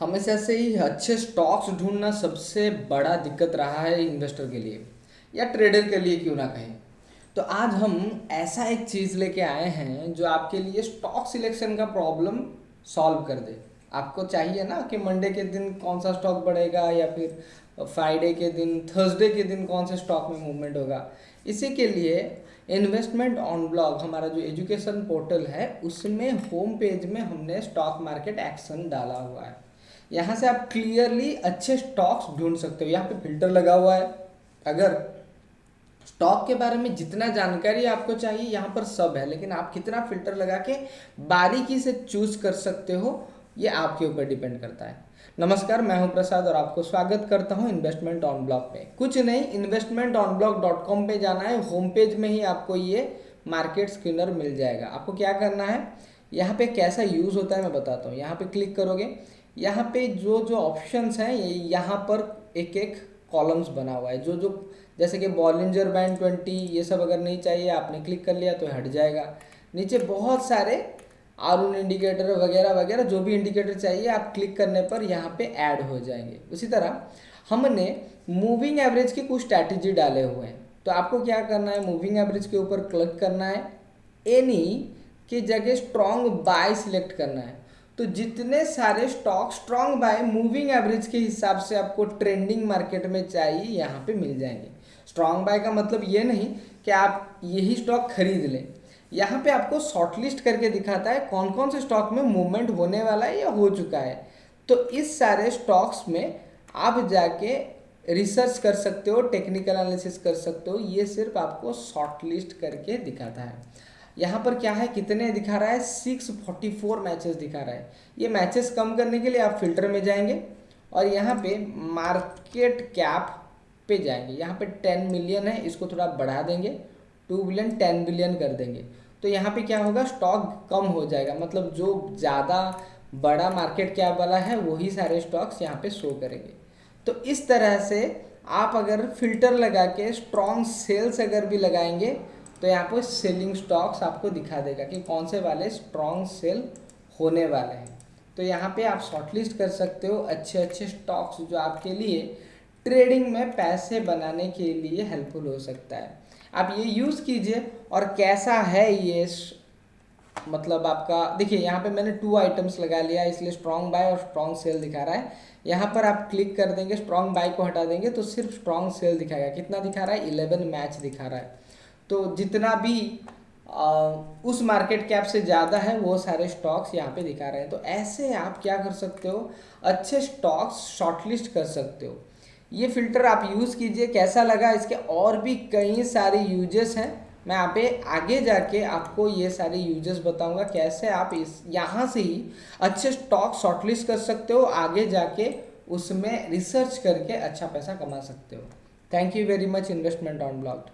हमेशा से ही अच्छे स्टॉक्स ढूंढना सबसे बड़ा दिक्कत रहा है इन्वेस्टर के लिए, या ट्रेडर के लिए क्यों ना कहें। तो आज हम ऐसा एक चीज़ लेके आए हैं जो आपके लिए स्टॉक सिलेक्शन का प्रॉब्लम सॉल्व कर दे। आपको चाहिए ना कि मंडे के दिन कौन सा स्टॉक बढ़ेगा, या फिर फ्राइडे के दिन थर्सडे के दिन कौन से स्टॉक में मूवमेंट होगा। इसी के लिए इन्वेस्टमेंट ऑन ब्लॉग हमारा जो एजुकेशन पोर्टल है, उसमें होम पेज में हमने स्टॉक मार्केट एक्शन डाला हुआ है। यहाँ से आप क्लियरली अच्छे स्टॉक्स ढूंढ सकते हो। यहाँ पे फ़िल्टर लगा हुआ है। अगर स्टॉक के बारे में जितना जानकारी आपको चाहिए, यहाँ पर सब है। लेकिन आप कितना फ़िल्टर लगा के बारीकी से चूज़ कर सकते हो, ये आपके ऊपर डिपेंड करता है। नमस्कार, मैं हूँ प्रसाद और आपको स्वागत करता हूँ इन्वेस्टमेंट ऑन ब्लॉक पे। कुछ नहीं investment on block dot com पे जाना है। होम पेज में ही आपको ये मार्केट स्क्रीनर मिल जाएगा। आपको क्या करना है? यहाँ पे कैसा यूज़ होता है मैं बताता हूँ। यहाँ पे क्लिक करोगे यहाँ पे जो जो ऑप्शंस हैं यहाँ पर एक एक कॉलम्स बना हुआ है। जो जो जैसे कि बॉलिंजर बैंड ट्वेंटी ये सब अगर नहीं चाहिए, आपने क्लिक कर लिया तो हट जाएगा। नीचे बहुत सारे आर इंडिकेटर वगैरह वगैरह, जो भी इंडिकेटर चाहिए, आप क्लिक करने पर यहाँ पे ऐड हो जाएँगे। उसी तरह हमने मूविंग एवरेज की कुछ स्ट्रैटेजी डाले हुए हैं। तो आपको क्या करना है? मूविंग एवरेज के ऊपर क्लिक करना है। एनी की जगह स्ट्रॉन्ग बाय सिलेक्ट करना है। तो जितने सारे stock strong buy moving average के हिसाब से आपको ट्रेंडिंग मार्केट में चाहिए, यहाँ पे मिल जाएँगे। स्ट्रॉन्ग बाय का मतलब ये नहीं कि आप यही स्टॉक खरीद लें। यहाँ पे आपको शॉर्टलिस्ट करके दिखाता है कौन कौन से स्टॉक में मूवमेंट होने वाला है या हो चुका है। तो इस सारे स्टॉक्स में आप जाके रिसर्च कर सकते हो टेक्निकल एनालिसिस कर सकते हो, ये सिर्फ़ आपको शॉर्टलिस्ट करके दिखाता है। यहाँ पर क्या है? कितने दिखा रहा है? सिक्स फोर्टी फोर मैचेस दिखा रहा है। ये मैचेस कम करने के लिए आप फ़िल्टर में जाएँगे और यहाँ पे मार्केट कैप पे जाएँगे। यहाँ पे टेन मिलियन है, इसको थोड़ा बढ़ा देंगे। टू बिलियन टेन बिलियन कर देंगे। तो यहाँ पे क्या होगा? स्टॉक कम हो जाएगा। मतलब जो ज़्यादा बड़ा मार्केट कैप वाला है, वही सारे स्टॉक्स यहाँ पे शो करेंगे। तो इस तरह से आप अगर फ़िल्टर लगा के स्ट्रॉन्ग सेल्स अगर भी लगाएँगे तो यहाँ पर सेलिंग स्टॉक्स आपको दिखा देगा कि कौन से वाले स्ट्रॉन्ग सेल होने वाले हैं। तो यहाँ पे आप शॉर्टलिस्ट कर सकते हो अच्छे अच्छे स्टॉक्स जो आपके लिए ट्रेडिंग में पैसे बनाने के लिए हेल्पफुल हो सकता है। आप ये यूज़ कीजिए और कैसा है ये मतलब आपका, देखिए यहाँ पे मैंने टू आइटम्स लगा लिया, इसलिए स्ट्रॉन्ग बाय और स्ट्रॉन्ग सेल दिखा रहा है। यहाँ पर आप क्लिक कर देंगे स्ट्रॉन्ग बाय को हटा देंगे तो सिर्फ़ स्ट्रॉन्ग सेल दिखाएगा। कितना दिखा रहा है? इलेवन मैच दिखा रहा है। तो जितना भी उस मार्केट कैप से ज़्यादा है, वो सारे स्टॉक्स यहाँ पे दिखा रहे हैं। तो ऐसे आप क्या कर सकते हो? अच्छे स्टॉक्स शॉर्टलिस्ट कर सकते हो। ये फ़िल्टर आप यूज़ कीजिए, कैसा लगा? इसके और भी कई सारे यूजेस हैं। मैं यहाँ पे आगे जाके आपको ये सारे यूजेस बताऊँगा, कैसे आप इस, यहाँ से ही अच्छे स्टॉक शॉर्टलिस्ट कर सकते हो। आगे जाके उसमें रिसर्च करके अच्छा पैसा कमा सकते हो। Thank you very much investment on blog